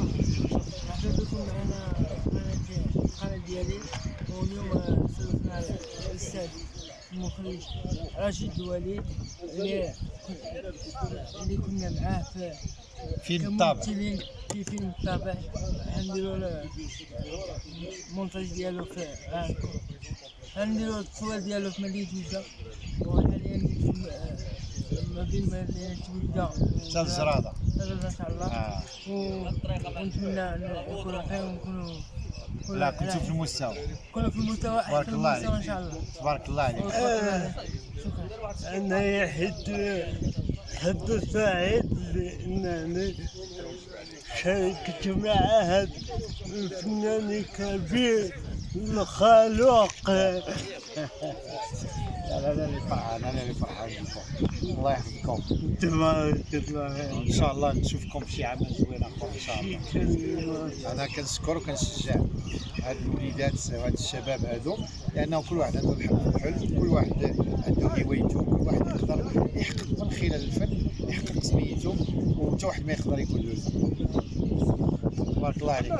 مرحبا بكم معنا قناة القناة ديالي واليوم استضفنا الأستاذ المخرج رشيد الوليد اللي اللي كنا معاه في فيلم الطابع في فيلم الطابع حنديرو المونتاج ديالو في حنديرو التصوير ديالو في مدينة جدة وحاليا حتى الزرادة ان شاء الله. ونتمنى نكونوا خير ونكونوا لا كنتو في المستوى كنا في المستوى. احسن الله المستوى ان عليك. شاء الله تبارك الله عليك. شكرا أنا حد حد سعيد لأنني شاركت مع هذا الفنان الكبير لا لا اللي فرحان أنا اللي فرحان. بكم الله يحفظكم. تبارك الله. إن شاء الله نشوفكم في شي عمل زوين اخر إن شاء الله. أنا كنشكر وكنشجع هاد الوليدات وهاد الشباب هادو لأنه كل واحد عنده الحلم كل واحد عنده هوايته كل واحد يقدر يحقق من خلال الفن يحقق سميته وحتى واحد ما يقدر يكون له. تبارك الله عليك.